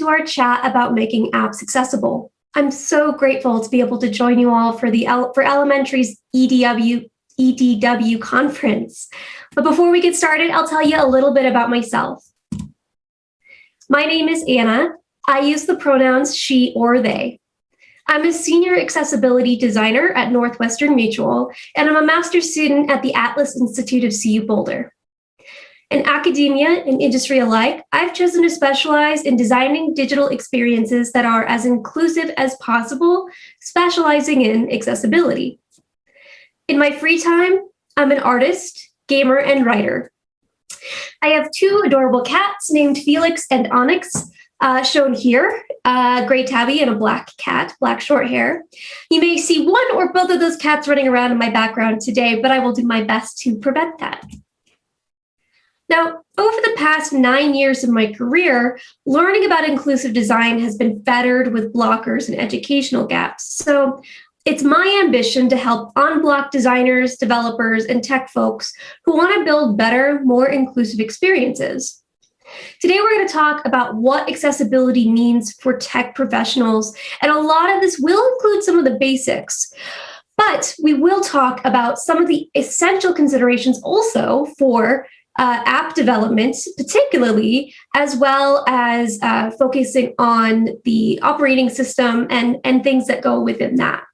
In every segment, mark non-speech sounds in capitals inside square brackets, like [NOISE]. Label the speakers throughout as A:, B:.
A: to our chat about making apps accessible. I'm so grateful to be able to join you all for the for Elementary's EDW EDW conference. But before we get started, I'll tell you a little bit about myself. My name is Anna. I use the pronouns she or they. I'm a senior accessibility designer at Northwestern Mutual, and I'm a master's student at the Atlas Institute of CU Boulder. In academia and industry alike, I've chosen to specialize in designing digital experiences that are as inclusive as possible, specializing in accessibility. In my free time, I'm an artist, gamer, and writer. I have two adorable cats named Felix and Onyx, uh, shown here, a gray tabby and a black cat, black short hair. You may see one or both of those cats running around in my background today, but I will do my best to prevent that. Now, over the past nine years of my career, learning about inclusive design has been fettered with blockers and educational gaps. So it's my ambition to help unblock designers, developers, and tech folks who want to build better, more inclusive experiences. Today, we're going to talk about what accessibility means for tech professionals, and a lot of this will include some of the basics. But we will talk about some of the essential considerations also for uh, app development, particularly, as well as uh, focusing on the operating system and, and things that go within that.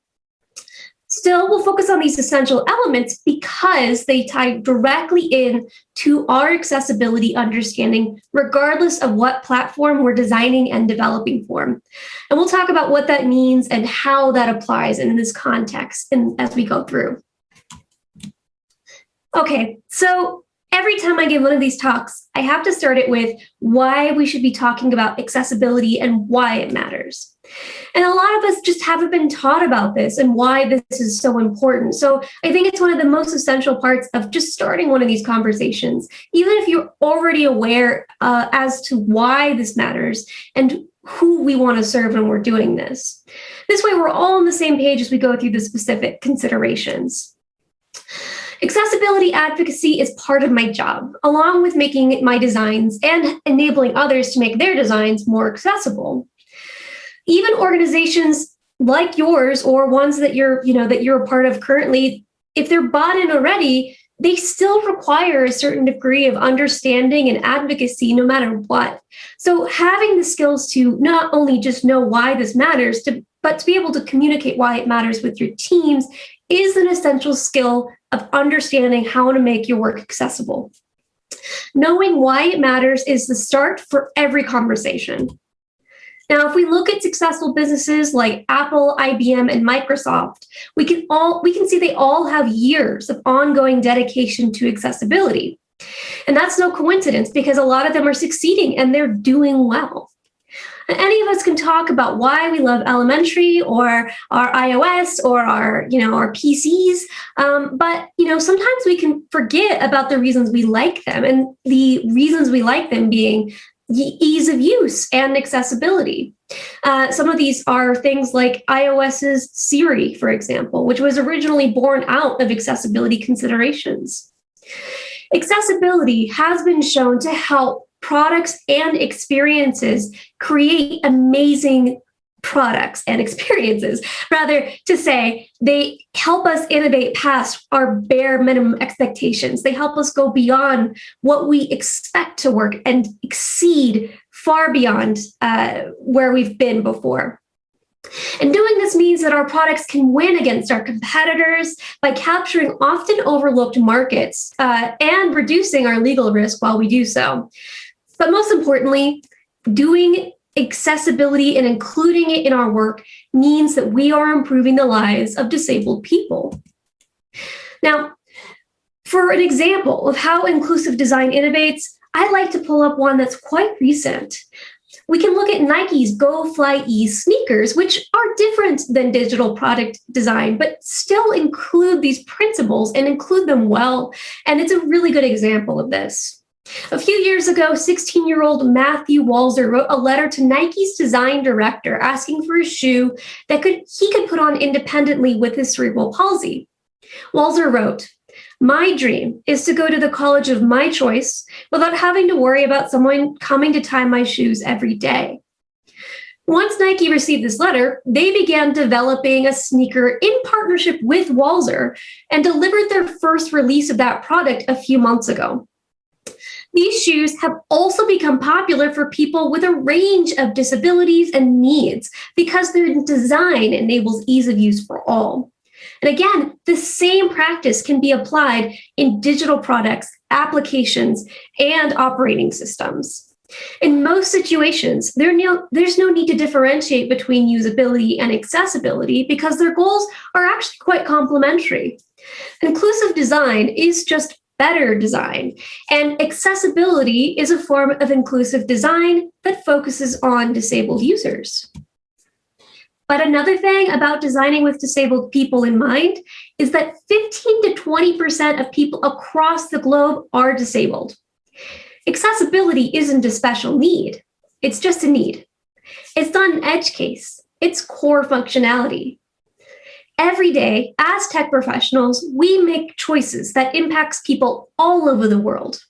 A: Still, we'll focus on these essential elements because they tie directly in to our accessibility understanding, regardless of what platform we're designing and developing for. And we'll talk about what that means and how that applies in this context and as we go through. Okay, so every time I give one of these talks, I have to start it with why we should be talking about accessibility and why it matters. And a lot of us just haven't been taught about this and why this is so important. So I think it's one of the most essential parts of just starting one of these conversations, even if you're already aware uh, as to why this matters and who we want to serve when we're doing this. This way, we're all on the same page as we go through the specific considerations. Accessibility advocacy is part of my job, along with making my designs and enabling others to make their designs more accessible. Even organizations like yours or ones that you're, you know, that you're a part of currently, if they're bought in already, they still require a certain degree of understanding and advocacy no matter what. So having the skills to not only just know why this matters, to, but to be able to communicate why it matters with your teams is an essential skill of understanding how to make your work accessible. Knowing why it matters is the start for every conversation. Now, if we look at successful businesses like Apple, IBM, and Microsoft, we can all we can see they all have years of ongoing dedication to accessibility. And that's no coincidence because a lot of them are succeeding and they're doing well any of us can talk about why we love elementary or our ios or our you know our pcs um, but you know sometimes we can forget about the reasons we like them and the reasons we like them being ease of use and accessibility. Uh, some of these are things like iOS's Siri, for example, which was originally born out of accessibility considerations. Accessibility has been shown to help products and experiences create amazing products and experiences. [LAUGHS] Rather to say they help us innovate past our bare minimum expectations. They help us go beyond what we expect to work and exceed far beyond uh, where we've been before. And doing this means that our products can win against our competitors by capturing often overlooked markets uh, and reducing our legal risk while we do so. But most importantly, doing accessibility and including it in our work means that we are improving the lives of disabled people. Now, for an example of how inclusive design innovates, I like to pull up one that's quite recent. We can look at Nike's Go Fly E sneakers, which are different than digital product design, but still include these principles and include them well. And it's a really good example of this. A few years ago, 16-year-old Matthew Walzer wrote a letter to Nike's design director asking for a shoe that could he could put on independently with his cerebral palsy. Walzer wrote, my dream is to go to the college of my choice without having to worry about someone coming to tie my shoes every day. Once Nike received this letter, they began developing a sneaker in partnership with Walzer and delivered their first release of that product a few months ago. These shoes have also become popular for people with a range of disabilities and needs because their design enables ease of use for all. And again, the same practice can be applied in digital products, applications, and operating systems. In most situations, there no, there's no need to differentiate between usability and accessibility because their goals are actually quite complementary. Inclusive design is just better design, and accessibility is a form of inclusive design that focuses on disabled users. But another thing about designing with disabled people in mind is that 15 to 20% of people across the globe are disabled. Accessibility isn't a special need, it's just a need. It's not an edge case, it's core functionality. Every day, as tech professionals, we make choices that impacts people all over the world.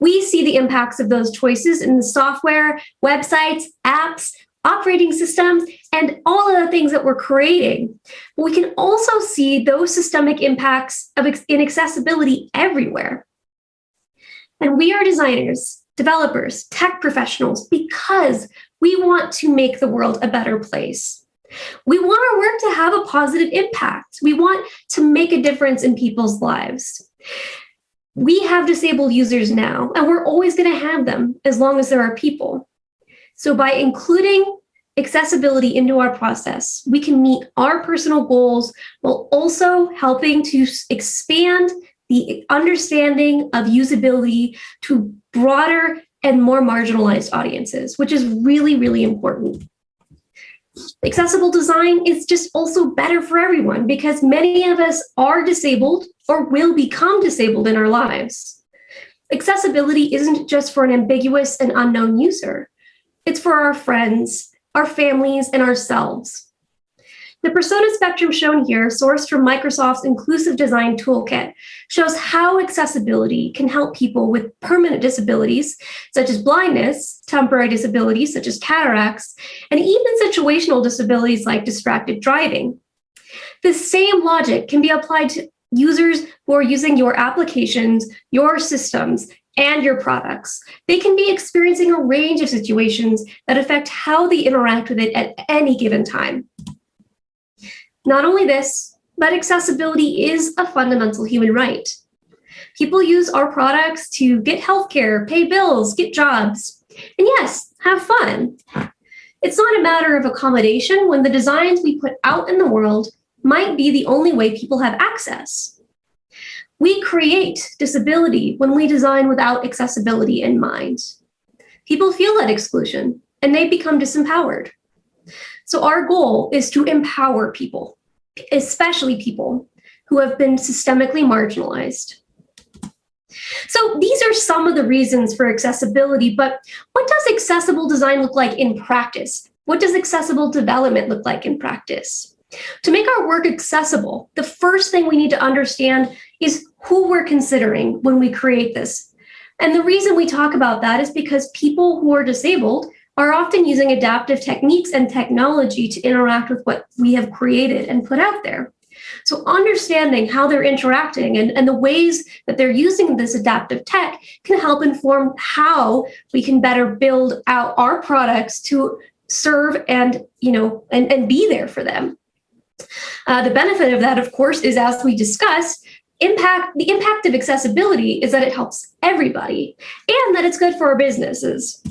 A: We see the impacts of those choices in the software, websites, apps, operating systems, and all of the things that we're creating. But we can also see those systemic impacts of inaccessibility everywhere. And we are designers, developers, tech professionals because we want to make the world a better place. We want our work to have a positive impact. We want to make a difference in people's lives. We have disabled users now, and we're always going to have them as long as there are people. So by including accessibility into our process, we can meet our personal goals while also helping to expand the understanding of usability to broader and more marginalized audiences, which is really, really important. Accessible design is just also better for everyone because many of us are disabled or will become disabled in our lives. Accessibility isn't just for an ambiguous and unknown user. It's for our friends, our families, and ourselves. The persona spectrum shown here, sourced from Microsoft's Inclusive Design Toolkit, shows how accessibility can help people with permanent disabilities, such as blindness, temporary disabilities, such as cataracts, and even situational disabilities like distracted driving. The same logic can be applied to users who are using your applications, your systems, and your products. They can be experiencing a range of situations that affect how they interact with it at any given time. Not only this, but accessibility is a fundamental human right. People use our products to get healthcare, pay bills, get jobs, and yes, have fun. It's not a matter of accommodation when the designs we put out in the world might be the only way people have access. We create disability when we design without accessibility in mind. People feel that exclusion and they become disempowered. So our goal is to empower people, especially people who have been systemically marginalized. So these are some of the reasons for accessibility, but what does accessible design look like in practice? What does accessible development look like in practice? To make our work accessible, the first thing we need to understand is who we're considering when we create this. And the reason we talk about that is because people who are disabled are often using adaptive techniques and technology to interact with what we have created and put out there. So understanding how they're interacting and, and the ways that they're using this adaptive tech can help inform how we can better build out our products to serve and, you know, and, and be there for them. Uh, the benefit of that, of course, is as we discussed, impact the impact of accessibility is that it helps everybody and that it's good for our businesses.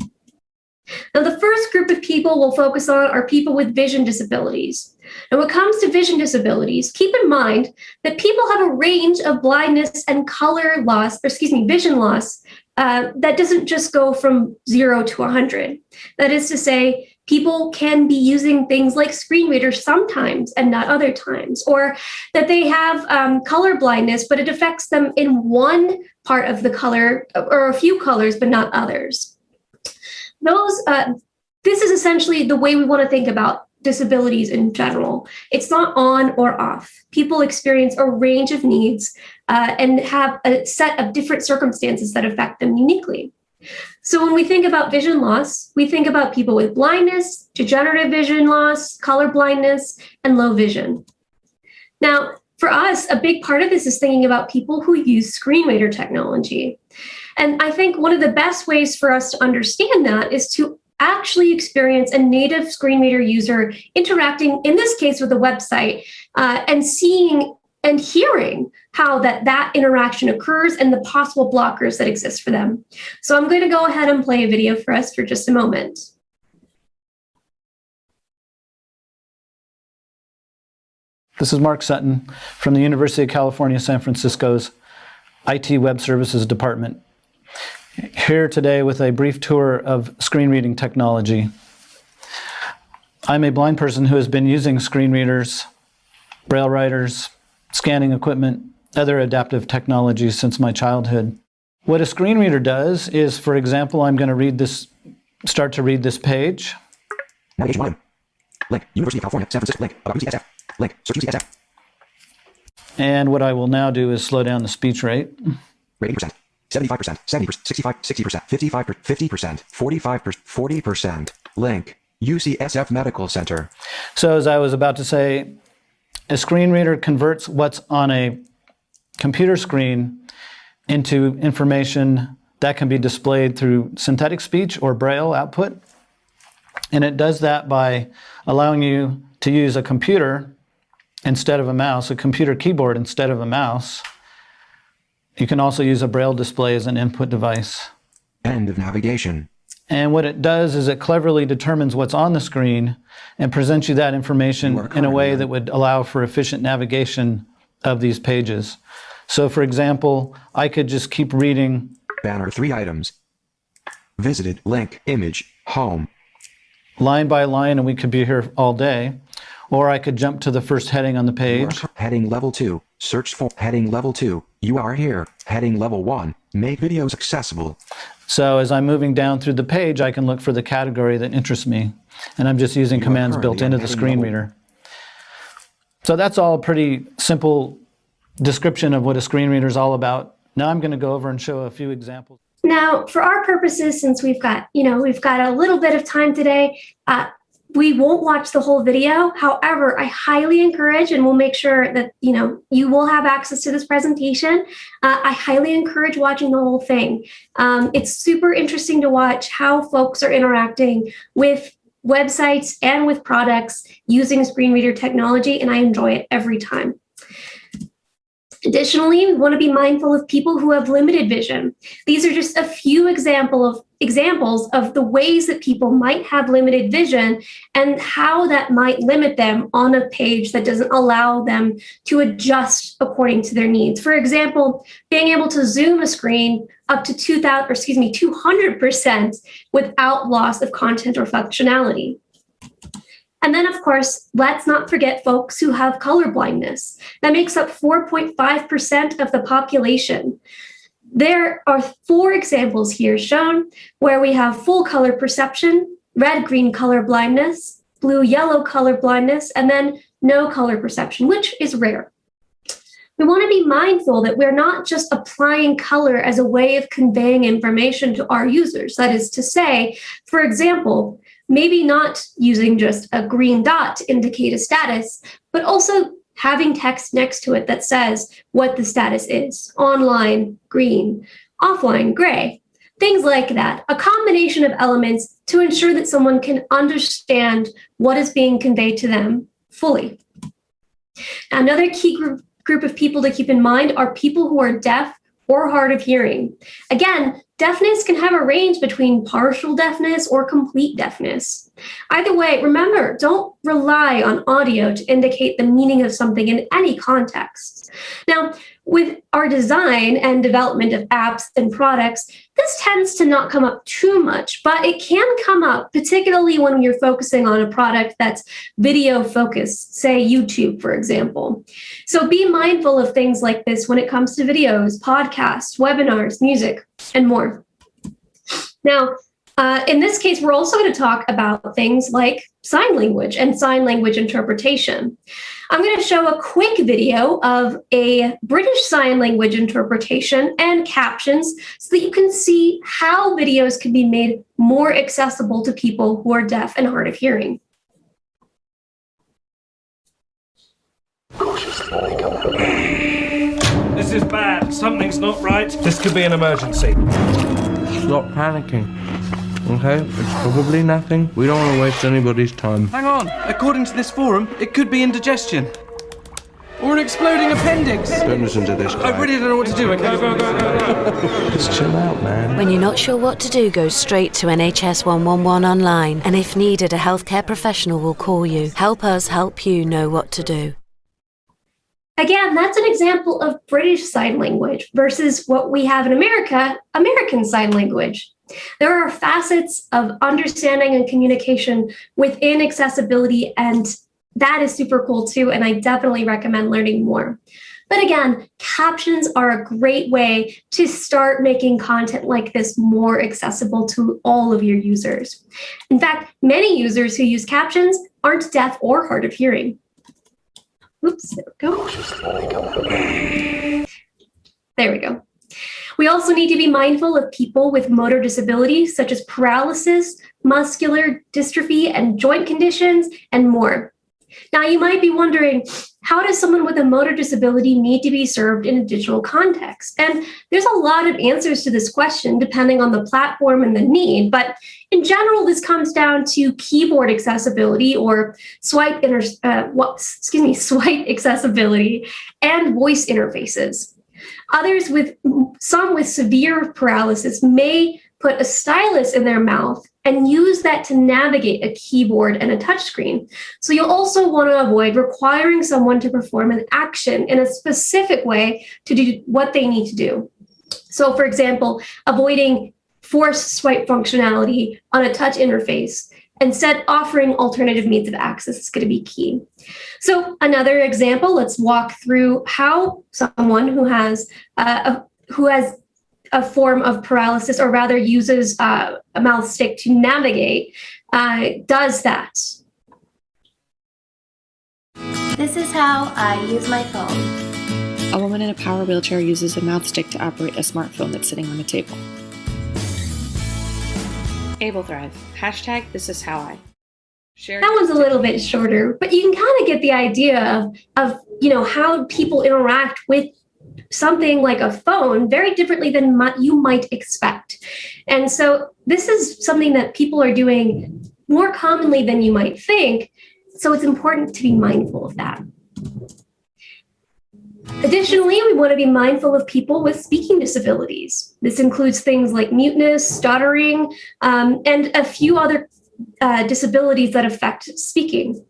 A: Now, the first group of people we'll focus on are people with vision disabilities. And when it comes to vision disabilities, keep in mind that people have a range of blindness and color loss, or excuse me, vision loss, uh, that doesn't just go from zero to 100. That is to say, people can be using things like screen readers sometimes and not other times, or that they have um, color blindness, but it affects them in one part of the color or a few colors, but not others those, uh, this is essentially the way we want to think about disabilities in general. It's not on or off. People experience a range of needs uh, and have a set of different circumstances that affect them uniquely. So when we think about vision loss, we think about people with blindness, degenerative vision loss, color blindness, and low vision. Now, for us, a big part of this is thinking about people who use screen reader technology. And I think one of the best ways for us to understand that is to actually experience a native screen reader user interacting, in this case, with a website uh, and seeing and hearing how that, that interaction occurs and the possible blockers that exist for them. So I'm going to go ahead and play a video for us for just a moment.
B: This is Mark Sutton from the University of California, San Francisco's IT Web Services Department. Here today with a brief tour of screen reading technology. I'm a blind person who has been using screen readers, braille writers, scanning equipment, other adaptive technologies since my childhood. What a screen reader does is, for example, I'm going to read this, start to read this page.
C: Navigation volume. Link. University of California, San Francisco. Link. About UCSF. Link. Search UCSF.
B: And what I will now do is slow down the speech rate.
C: Rate 80%. 75%, 70%, 65, 60%, 55%, 50%, 45%, 40%. Link. UCSF Medical Center.
B: So as I was about to say, a screen reader converts what's on a computer screen into information that can be displayed through synthetic speech or braille output. And it does that by allowing you to use a computer instead of a mouse, a computer keyboard instead of a mouse. You can also use a braille display as an input device.
C: End of navigation.
B: And what it does is it cleverly determines what's on the screen and presents you that information
C: You
B: in a way that would allow for efficient navigation of these pages. So for example, I could just keep reading
C: Banner 3 items. Visited. Link. Image. Home.
B: line by line and we could be here all day. Or I could jump to the first heading on the page.
C: Heading level 2. Search for heading level 2. You are here. Heading level 1. Make videos accessible.
B: So as I'm moving down through the page, I can look for the category that interests me. And I'm just using
C: You
B: commands built into the screen
C: level-
B: reader. So that's all a pretty simple description of what a screen reader is all about. Now I'm going to go over and show a few examples.
A: Now, for our purposes, since we've got, you know, we've got a little bit of time today, uh, we won't watch the whole video. However, I highly encourage, and we'll make sure that, you know, you will have access to this presentation. Uh, I highly encourage watching the whole thing. Um, it's super interesting to watch how folks are interacting with websites and with products using screen reader technology, and I enjoy it every time. Additionally, we want to be mindful of people who have limited vision. These are just a few example of examples of the ways that people might have limited vision and how that might limit them on a page that doesn't allow them to adjust according to their needs. For example, being able to zoom a screen up to 2000 or excuse me 200% without loss of content or functionality. And then, of course, let's not forget folks who have color blindness. That makes up 4.5% of the population. There are four examples here shown where we have full color perception, red-green color blindness, blue-yellow color blindness, and then no color perception, which is rare. We want to be mindful that we're not just applying color as a way of conveying information to our users. That is to say, for example, maybe not using just a green dot to indicate a status, but also having text next to it that says what the status is, online, green, offline, gray, things like that. A combination of elements to ensure that someone can understand what is being conveyed to them fully. Another key group, group of people to keep in mind are people who are deaf or hard of hearing. Again, deafness can have a range between partial deafness or complete deafness. Either way, remember, don't rely on audio to indicate the meaning of something in any context. Now, with our design and development of apps and products, this tends to not come up too much, but it can come up, particularly when you're focusing on a product that's video focused, say YouTube, for example. So be mindful of things like this when it comes to videos, podcasts, webinars, music, and more. Now, Uh, in this case, we're also going to talk about things like sign language and sign language interpretation. I'm going to show a quick video of a British Sign Language interpretation and captions so that you can see how videos can be made more accessible to people who are deaf and hard of hearing.
D: This is bad. Something's not right. This could be an emergency.
E: Stop panicking. Okay, it's probably nothing. We don't want to waste anybody's time.
F: Hang on. According to this forum, it could be indigestion. Or an exploding appendix.
E: Don't listen to this guy.
F: I really don't know what to do. Okay, go, go, go, go. [LAUGHS]
E: Just chill out, man.
G: When you're not sure what to do, go straight to NHS 111 online. And if needed, a healthcare professional will call you. Help us help you know what to do.
A: Again, that's an example of British Sign Language versus what we have in America, American Sign Language. There are facets of understanding and communication within accessibility, and that is super cool too, and I definitely recommend learning more. But again, captions are a great way to start making content like this more accessible to all of your users. In fact, many users who use captions aren't deaf or hard of hearing. Oops, there we go. There we go. We also need to be mindful of people with motor disabilities such as paralysis, muscular dystrophy, and joint conditions, and more. Now, you might be wondering, how does someone with a motor disability need to be served in a digital context? And there's a lot of answers to this question depending on the platform and the need, but in general, this comes down to keyboard accessibility or swipe inter uh, what, excuse me, [LAUGHS] swipe accessibility and voice interfaces. Others with some with severe paralysis may put a stylus in their mouth and use that to navigate a keyboard and a touchscreen. So you'll also want to avoid requiring someone to perform an action in a specific way to do what they need to do. So for example, avoiding force swipe functionality on a touch interface Instead, offering alternative means of access is going to be key. So another example, let's walk through how someone who has uh, a, who has a form of paralysis, or rather uses uh, a mouth stick to navigate, uh, does that.
H: This is how I use my phone.
I: A woman in a power wheelchair uses a mouth stick to operate a smartphone that's sitting on a table. Able Thrive. Hashtag this is how I. Share
A: That one's a little bit shorter, but you can kind of get the idea of, of you know how people interact with something like a phone very differently than you might expect. And so this is something that people are doing more commonly than you might think. So it's important to be mindful of that. Additionally, we want to be mindful of people with speaking disabilities. This includes things like muteness, stuttering, um, and a few other uh, disabilities that affect speaking.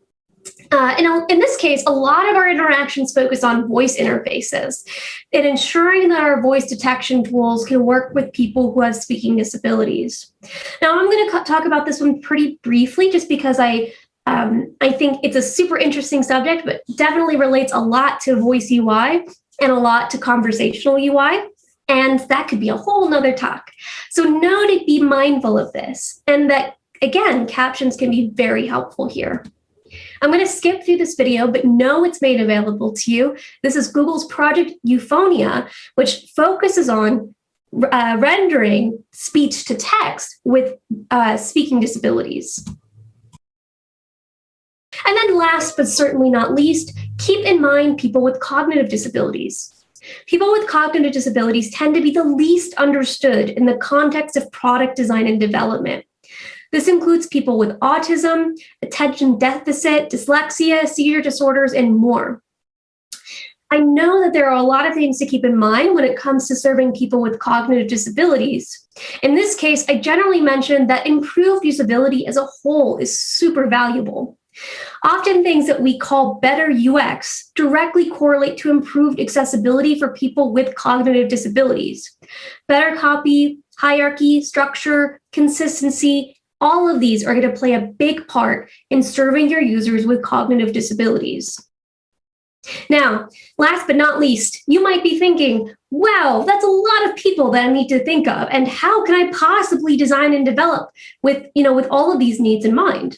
A: Uh, in, this case, a lot of our interactions focus on voice interfaces and ensuring that our voice detection tools can work with people who have speaking disabilities. Now, I'm going to talk about this one pretty briefly just because I um, I think it's a super interesting subject, but definitely relates a lot to voice UI and a lot to conversational UI. And that could be a whole nother talk. So know to be mindful of this and that, again, captions can be very helpful here. I'm going to skip through this video, but know it's made available to you. This is Google's Project Euphonia, which focuses on uh, rendering speech to text with uh, speaking disabilities. And then last but certainly not least, keep in mind people with cognitive disabilities. People with cognitive disabilities tend to be the least understood in the context of product design and development. This includes people with autism, attention deficit, dyslexia, seizure disorders, and more. I know that there are a lot of things to keep in mind when it comes to serving people with cognitive disabilities. In this case, I generally mention that improved usability as a whole is super valuable. Often things that we call better UX directly correlate to improved accessibility for people with cognitive disabilities. Better copy, hierarchy, structure, consistency, all of these are going to play a big part in serving your users with cognitive disabilities. Now, last but not least, you might be thinking, wow, that's a lot of people that I need to think of. And how can I possibly design and develop with, you know, with all of these needs in mind?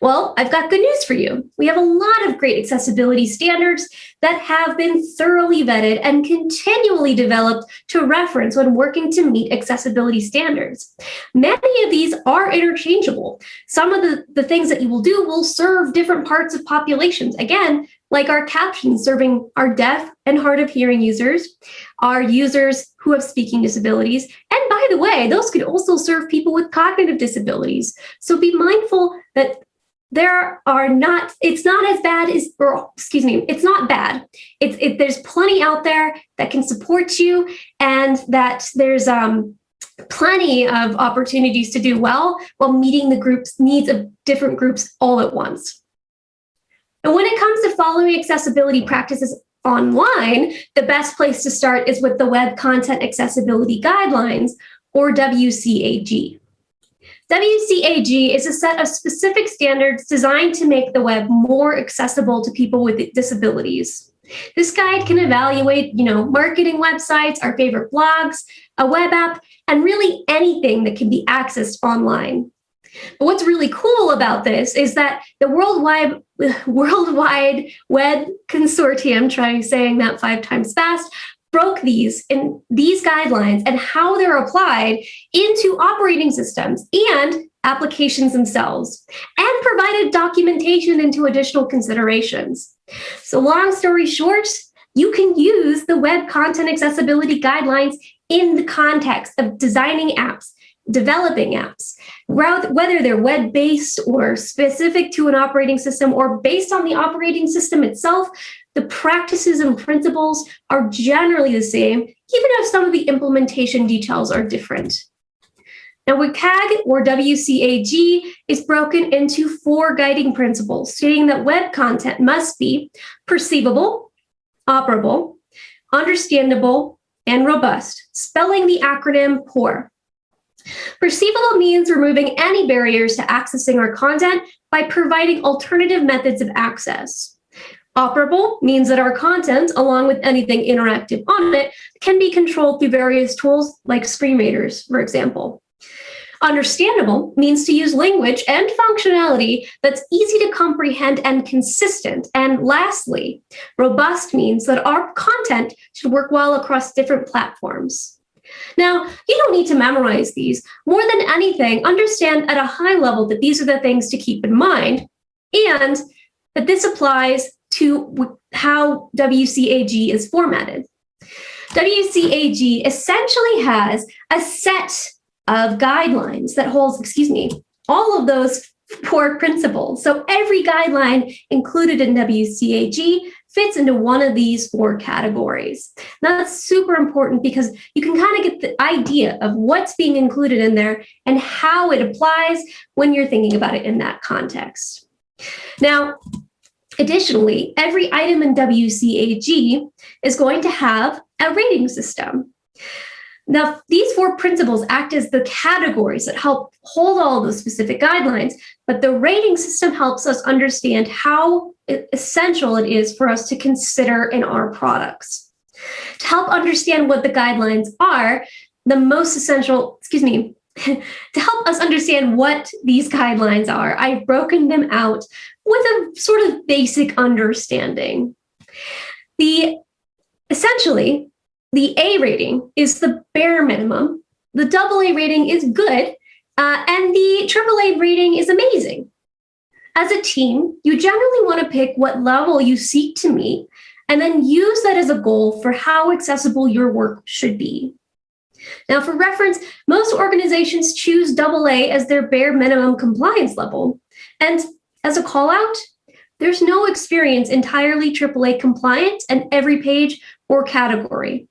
A: Well, I've got good news for you. We have a lot of great accessibility standards that have been thoroughly vetted and continually developed to reference when working to meet accessibility standards. Many of these are interchangeable. Some of the, the things that you will do will serve different parts of populations. Again, like our captions serving our deaf and hard of hearing users, our users who have speaking disabilities. And by the way, those could also serve people with cognitive disabilities. So be mindful that there are not, it's not as bad as, or excuse me, it's not bad. It's, it, there's plenty out there that can support you and that there's, um, plenty of opportunities to do well while meeting the group's needs of different groups all at once. And when it comes to following accessibility practices online, the best place to start is with the Web Content Accessibility Guidelines, or WCAG. WCAG is a set of specific standards designed to make the web more accessible to people with disabilities. This guide can evaluate, you know, marketing websites, our favorite blogs, a web app, and really anything that can be accessed online. But what's really cool about this is that the Worldwide, [LAUGHS] Worldwide Web Consortium, trying saying that five times fast, broke these in these guidelines and how they're applied into operating systems and applications themselves and provided documentation into additional considerations. So long story short, you can use the web content accessibility guidelines in the context of designing apps developing apps, whether they're web-based or specific to an operating system or based on the operating system itself, the practices and principles are generally the same, even if some of the implementation details are different. Now, WCAG or WCAG is broken into four guiding principles, stating that web content must be perceivable, operable, understandable, and robust, spelling the acronym POUR. Perceivable means removing any barriers to accessing our content by providing alternative methods of access. Operable means that our content, along with anything interactive on it, can be controlled through various tools like screen readers, for example. Understandable means to use language and functionality that's easy to comprehend and consistent. And lastly, robust means that our content should work well across different platforms. Now, you don't need to memorize these. More than anything, understand at a high level that these are the things to keep in mind and that this applies to how WCAG is formatted. WCAG essentially has a set of guidelines that holds, excuse me, all of those four principles. So every guideline included in WCAG fits into one of these four categories. Now that's super important because you can kind of get the idea of what's being included in there and how it applies when you're thinking about it in that context. Now, additionally, every item in WCAG is going to have a rating system. Now, these four principles act as the categories that help hold all those specific guidelines, but the rating system helps us understand how essential it is for us to consider in our products. To help understand what the guidelines are, the most essential, excuse me, [LAUGHS] to help us understand what these guidelines are, I've broken them out with a sort of basic understanding. The essentially, the A rating is the bare minimum. The double A rating is good. Uh, and the AAA rating is amazing. As a team, you generally want to pick what level you seek to meet and then use that as a goal for how accessible your work should be. Now, for reference, most organizations choose AA as their bare minimum compliance level. And as a call out, there's no experience entirely AAA compliant in every page or category.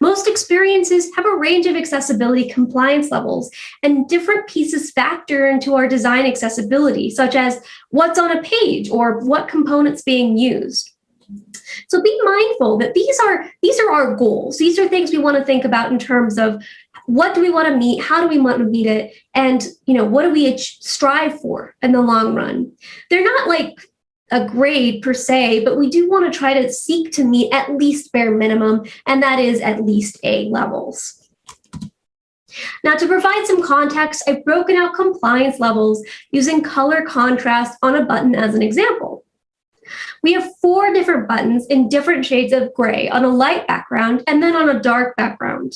A: Most experiences have a range of accessibility compliance levels, and different pieces factor into our design accessibility, such as what's on a page or what components being used. So be mindful that these are these are our goals. These are things we want to think about in terms of what do we want to meet, how do we want to meet it, and you know what do we strive for in the long run. They're not like a grade per se, but we do want to try to seek to meet at least bare minimum, and that is at least A levels. Now, to provide some context, I've broken out compliance levels using color contrast on a button as an example. We have four different buttons in different shades of gray on a light background and then on a dark background.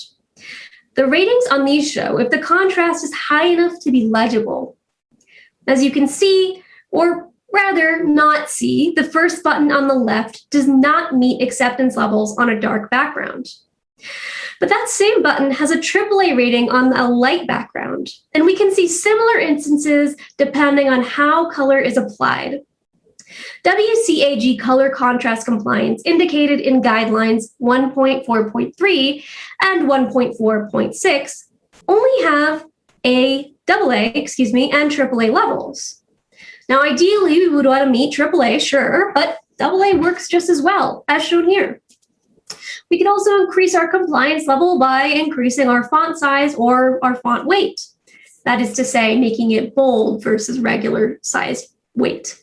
A: The ratings on these show if the contrast is high enough to be legible. As you can see, or rather not see, the first button on the left does not meet acceptance levels on a dark background. But that same button has a AAA rating on a light background, and we can see similar instances depending on how color is applied. WCAG color contrast compliance indicated in guidelines 1.4.3 and 1.4.6 only have a AA, excuse me, and AAA levels. Now, ideally, we would want to meet AAA, sure, but AA works just as well, as shown here. We can also increase our compliance level by increasing our font size or our font weight. That is to say, making it bold versus regular size weight.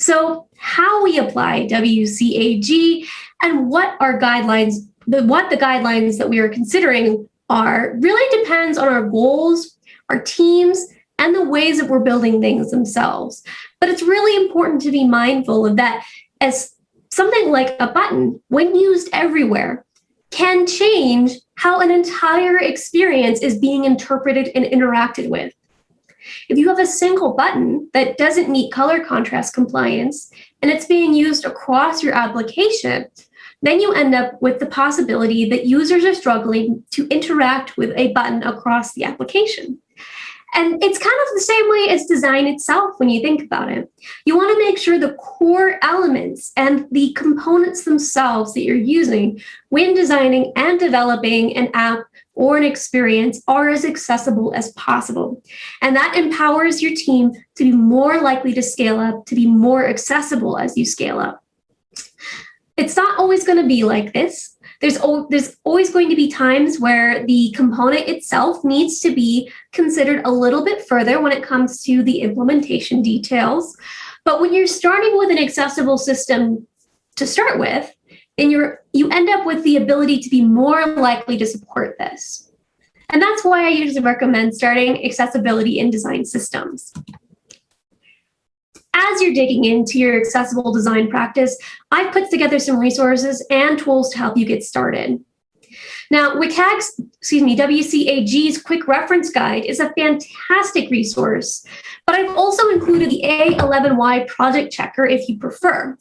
A: So how we apply WCAG and what our guidelines, what the guidelines that we are considering are really depends on our goals, our teams, and the ways that we're building things themselves. But it's really important to be mindful of that as something like a button, when used everywhere, can change how an entire experience is being interpreted and interacted with. If you have a single button that doesn't meet color contrast compliance and it's being used across your application, then you end up with the possibility that users are struggling to interact with a button across the application. And it's kind of the same way as design itself when you think about it. You want to make sure the core elements and the components themselves that you're using when designing and developing an app or an experience are as accessible as possible. And that empowers your team to be more likely to scale up, to be more accessible as you scale up. It's not always going to be like this. There's, there's always going to be times where the component itself needs to be considered a little bit further when it comes to the implementation details. But when you're starting with an accessible system to start with, then you're you end up with the ability to be more likely to support this. And that's why I usually recommend starting accessibility in design systems. As you're digging into your accessible design practice, I've put together some resources and tools to help you get started. Now, WCAG's, excuse me, WCAG's quick reference guide is a fantastic resource, but I've also included the A11Y project checker if you prefer.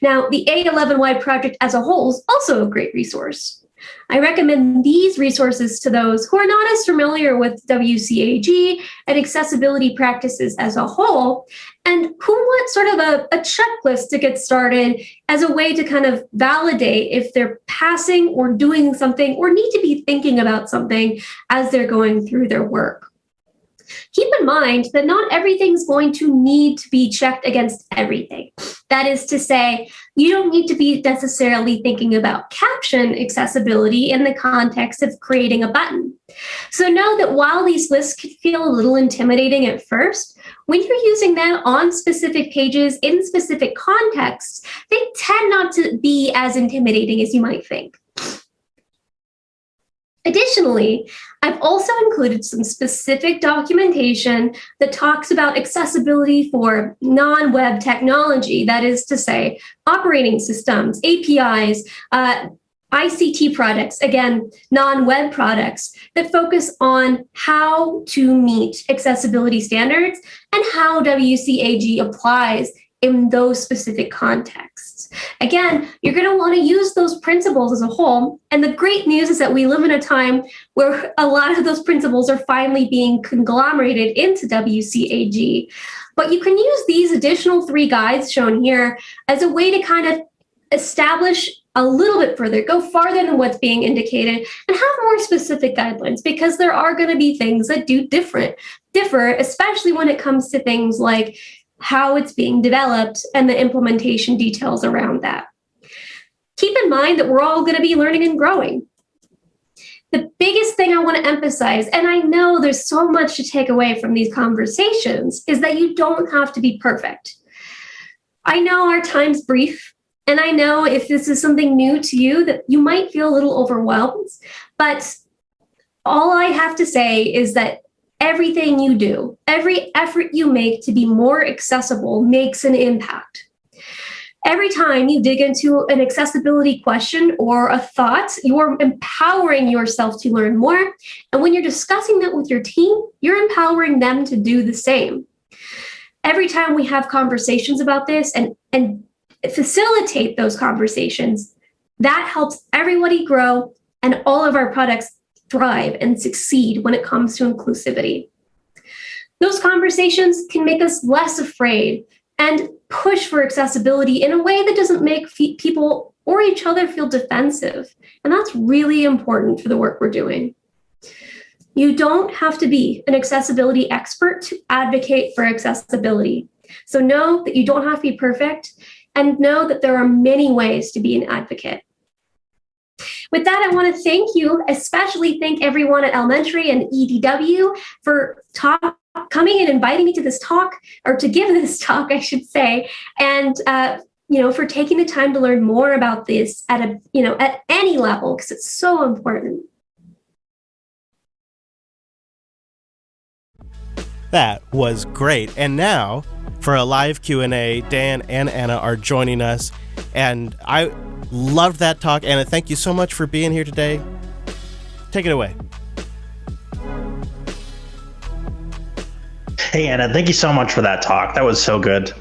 A: Now, the A11Y project as a whole is also a great resource. I recommend these resources to those who are not as familiar with WCAG and accessibility practices as a whole, and who want sort of a, a, checklist to get started as a way to kind of validate if they're passing or doing something or need to be thinking about something as they're going through their work. Keep in mind that not everything's going to need to be checked against everything. That is to say, you don't need to be necessarily thinking about caption accessibility in the context of creating a button. So know that while these lists can feel a little intimidating at first, when you're using them on specific pages in specific contexts, they tend not to be as intimidating as you might think. Additionally, I've also included some specific documentation that talks about accessibility for non-web technology, that is to say, operating systems, APIs, uh, ICT products, again, non-web products that focus on how to meet accessibility standards and how WCAG applies in those specific contexts. Again, you're going to want to use those principles as a whole. And the great news is that we live in a time where [LAUGHS] a lot of those principles are finally being conglomerated into WCAG. But you can use these additional three guides shown here as a way to kind of establish a little bit further, go farther than what's being indicated, and have more specific guidelines because there are going to be things that do different, differ, especially when it comes to things like how it's being developed, and the implementation details around that. Keep in mind that we're all going to be learning and growing. The biggest thing I want to emphasize, and I know there's so much to take away from these conversations, is that you don't have to be perfect. I know our time's brief, and I know if this is something new to you that you might feel a little overwhelmed, but all I have to say is that everything you do, every effort you make to be more accessible makes an impact. Every time you dig into an accessibility question or a thought, you're empowering yourself to learn more. And when you're discussing that with your team, you're empowering them to do the same. Every time we have conversations about this and, and facilitate those conversations, that helps everybody grow and all of our products thrive and succeed when it comes to inclusivity. Those conversations can make us less afraid and push for accessibility in a way that doesn't make people or each other feel defensive. And that's really important for the work we're doing. You don't have to be an accessibility expert to advocate for accessibility. So know that you don't have to be perfect and know that there are many ways to be an advocate. With that, I want to thank you, especially thank everyone at Elementary and EDW for talk, coming and inviting me to this talk, or to give [LAUGHS] this talk, I should say, and uh, you know, for taking the time to learn more about this at a, you know, at any level, because it's so important.
J: That was great. And now, for a live Q&A, Dan and Anna are joining us, and I loved that talk. Anna, thank you so much for being here today. Take it away.
K: Hey, Anna, thank you so much for that talk. That was so good.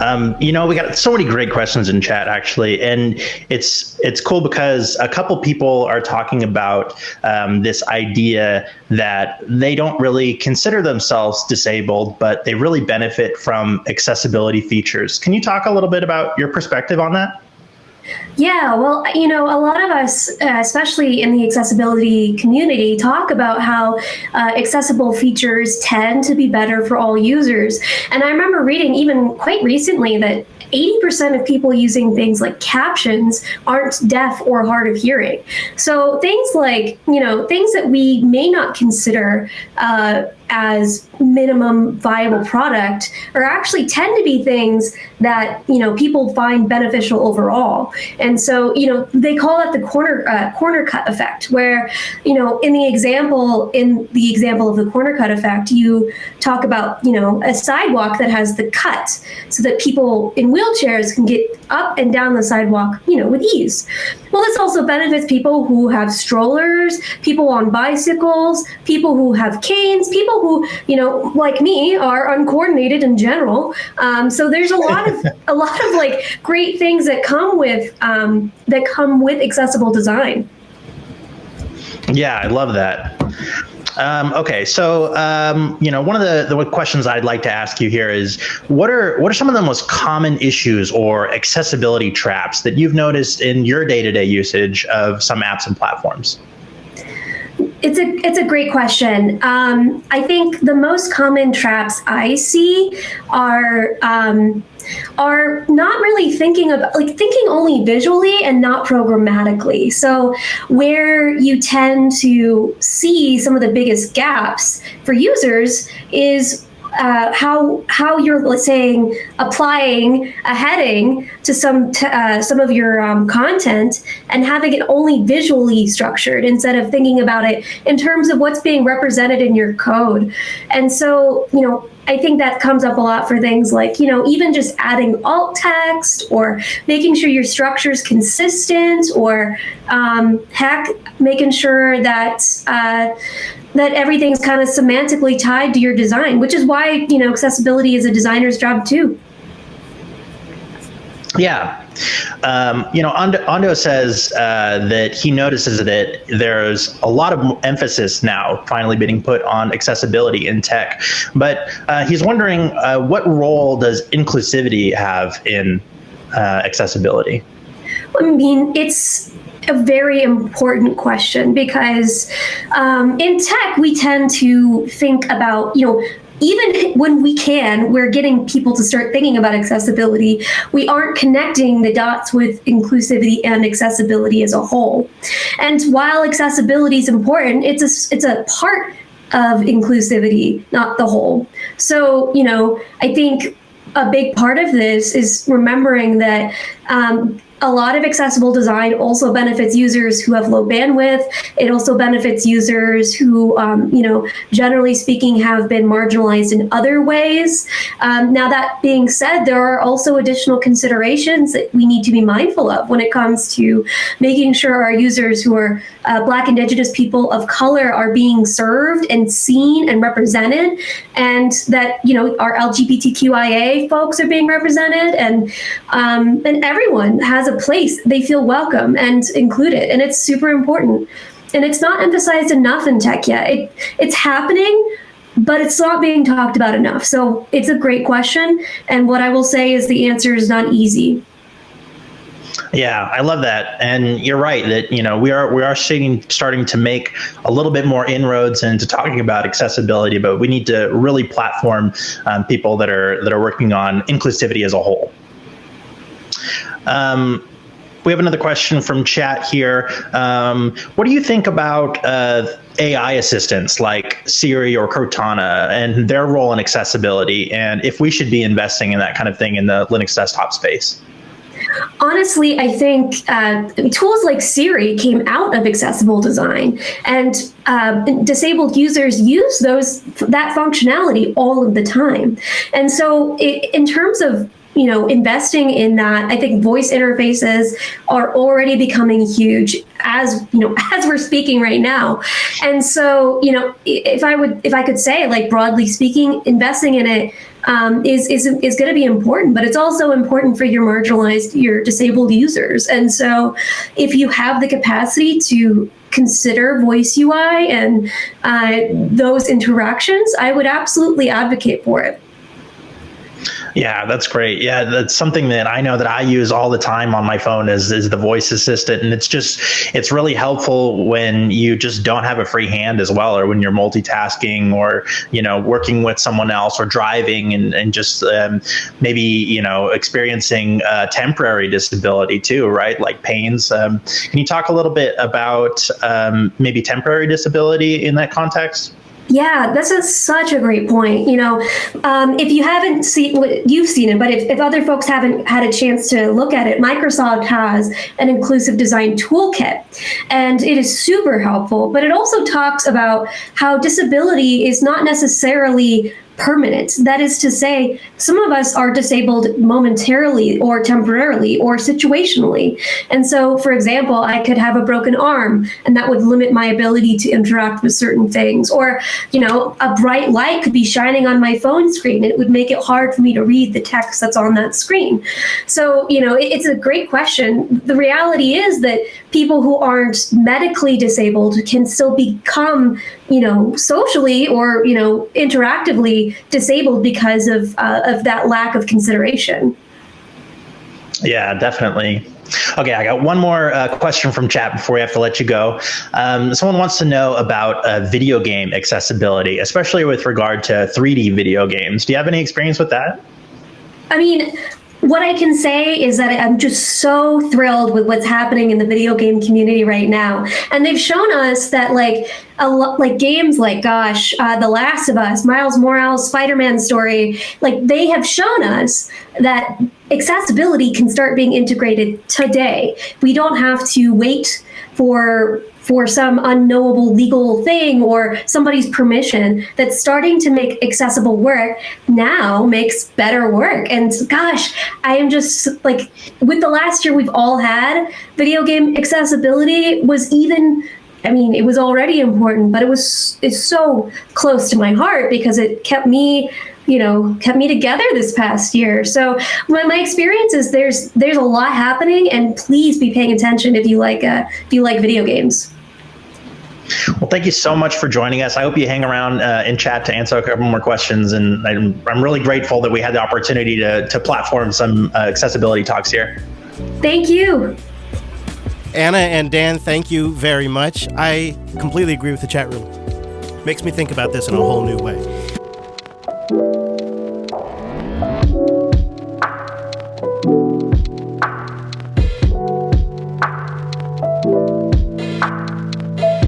K: Um, you know, we got so many great questions in chat actually, and it's it's cool because a couple people are talking about um, this idea that they don't really consider themselves disabled, but they really benefit from accessibility features. Can you talk a little bit about your perspective on that?
A: Yeah, well, you know, a lot of us, uh, especially in the accessibility community, talk about how uh, accessible features tend to be better for all users. And I remember reading even quite recently that 80% of people using things like captions aren't deaf or hard of hearing. So things like, you know, things that we may not consider uh, as minimum viable product are actually tend to be things that you know people find beneficial overall. And so you know they call it the corner uh, corner cut effect where you know in the example in the example of the corner cut effect you talk about you know a sidewalk that has the cut so that people in wheelchairs can get up and down the sidewalk you know with ease. Well this also benefits people who have strollers people on bicycles people who have canes people who, you know, like me, are uncoordinated in general. Um, so there's a lot of a lot of like great things that come with um, that come with accessible design.
K: Yeah, I love that. Um, okay, so um, you know, one of the, the questions I'd like to ask you here is, what are what are some of the most common issues or accessibility traps that you've noticed in your day-to-day usage of some apps and platforms?
A: It's a it's a great question. Um, I think the most common traps I see are um, are not really thinking about like thinking only visually and not programmatically. So where you tend to see some of the biggest gaps for users is uh, how how you're saying applying a heading to some uh, some of your um, content and having it only visually structured instead of thinking about it in terms of what's being represented in your code. And so, you know, I think that comes up a lot for things like, you know, even just adding alt text or making sure your structure is consistent or um, heck, making sure that uh, that everything's kind of semantically tied to your design, which is why, you know, accessibility is a designer's job too.
K: Yeah. Um, you know, Ando, says uh, that he notices that there's a lot of emphasis now finally being put on accessibility in tech. But uh, he's wondering uh, what role does inclusivity have in uh, accessibility?
A: I mean, it's a very important question because um, in tech, we tend to think about, you know, even when we can, we're getting people to start thinking about accessibility. We aren't connecting the dots with inclusivity and accessibility as a whole. And while accessibility is important, it's a, it's a part of inclusivity, not the whole. So, you know, I think a big part of this is remembering that um, a lot of accessible design also benefits users who have low bandwidth. It also benefits users who, um, you know, generally speaking, have been marginalized in other ways. Um, now, that being said, there are also additional considerations that we need to be mindful of when it comes to making sure our users who are uh, Black, Indigenous people of color are being served and seen and represented, and that you know our LGBTQIA folks are being represented, and um, and everyone has a place. They feel welcome and included, and it's super important. And it's not emphasized enough in tech yet. It, it's happening, but it's not being talked about enough. So it's a great question. And what I will say is the answer is not easy.
K: Yeah, I love that, and you're right that you know we are we are seeing starting to make a little bit more inroads into talking about accessibility, but we need to really platform um, people that are that are working on inclusivity as a whole. Um, we have another question from chat here. Um, what do you think about uh, AI assistants like Siri or Cortana and their role in accessibility, and if we should be investing in that kind of thing in the Linux desktop space?
A: Honestly, I think uh, tools like Siri came out of accessible design, and uh, disabled users use those that functionality all of the time. And so, it, in terms of you know, investing in that. I think voice interfaces are already becoming huge as, you know, [LAUGHS] as we're speaking right now. And so, you know, if I would, if I could say like broadly speaking, investing in it um, is is is going to be important, but it's also important for your marginalized, your disabled users. And so, if you have the capacity to consider voice UI and uh, those interactions, I would absolutely advocate for it.
K: Yeah, that's great. Yeah, that's something that I know that I use all the time on my phone is is the voice assistant, and it's just it's really helpful when you just don't have a free hand as well, or when you're multitasking, or you know working with someone else, or driving, and and just um, maybe you know experiencing temporary disability too, right? Like pains. Um, can you talk a little bit about um, maybe temporary disability in that context?
A: Yeah, this is such a great point. You know, um, if you haven't seen, what you've seen it, but if, if other folks haven't had a chance to look at it, Microsoft has an inclusive design toolkit, and it is super helpful. But it also talks about how disability is not necessarily permanent. That is to say, some of us are disabled momentarily or temporarily or situationally. And so, for example, I could have a broken arm and that would limit my ability to interact with certain things. Or, you know, a bright light could be shining on my phone screen it would make it hard for me to read the text that's on that screen. So, you know, it's a great question. The reality is that people who aren't medically disabled can still become you know, socially or, you know, interactively disabled because of, uh, of that lack of consideration.
K: Yeah, definitely. Okay, I got one more uh, question from chat before we have to let you go. Um, someone wants to know about uh, video game accessibility, especially with regard to 3D video games. Do you have any experience with that?
A: I mean, what I can say is that I'm just so thrilled with what's happening in the video game community right now. And they've shown us that like a like games like gosh, uh, The Last of Us, Miles Morales, Spider-Man story, like they have shown us that accessibility can start being integrated today. We don't have to wait for for some unknowable legal thing or somebody's permission that's starting to make accessible work now makes better work. And gosh, I am just like with the last year we've all had, video game accessibility was even I mean, it was already important, but it was it's so close to my heart because it kept me you know kept me together this past year so my, my experience is there's there's a lot happening and please be paying attention if you like uh, if you like video games
K: well, thank you so much for joining us. I hope you hang around uh, in chat to answer a couple more questions. And I'm, I'm really grateful that we had the opportunity to, to platform some uh, accessibility talks here.
A: Thank you.
J: Anna and Dan, thank you very much. I completely agree with the chat room. Makes me think about this in a whole new way.